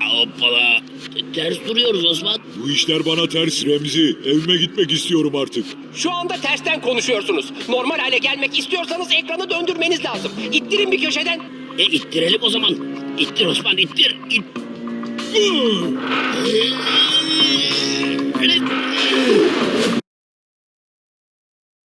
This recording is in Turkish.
Hoppala. Ters duruyoruz Osman. Bu işler bana ters Remzi. Evime gitmek istiyorum artık. Şu anda tersten konuşuyorsunuz. Normal hale gelmek istiyorsanız ekranı döndürmeniz lazım. İttirin bir köşeden. E ittirelim o zaman. İttir Osman ittir. İt.